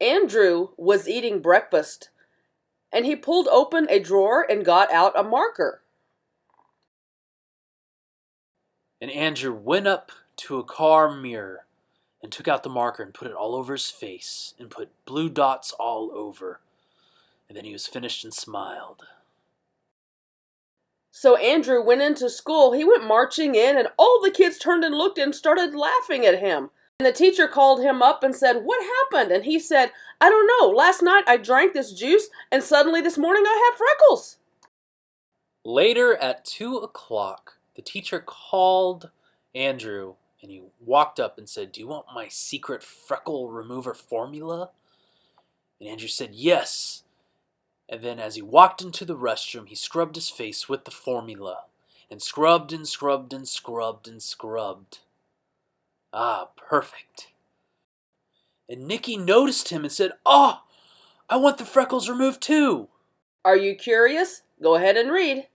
Andrew was eating breakfast and he pulled open a drawer and got out a marker. And Andrew went up to a car mirror and took out the marker and put it all over his face and put blue dots all over. And then he was finished and smiled. So Andrew went into school. He went marching in, and all the kids turned and looked and started laughing at him. And the teacher called him up and said, What happened? And he said, I don't know. Last night I drank this juice, and suddenly this morning I have freckles. Later at two o'clock, the teacher called Andrew and he walked up and said, Do you want my secret freckle remover formula? And Andrew said, Yes. And then as he walked into the restroom, he scrubbed his face with the formula and scrubbed and scrubbed and scrubbed and scrubbed. Ah, perfect. And Nicky noticed him and said, Oh, I want the freckles removed too. Are you curious? Go ahead and read.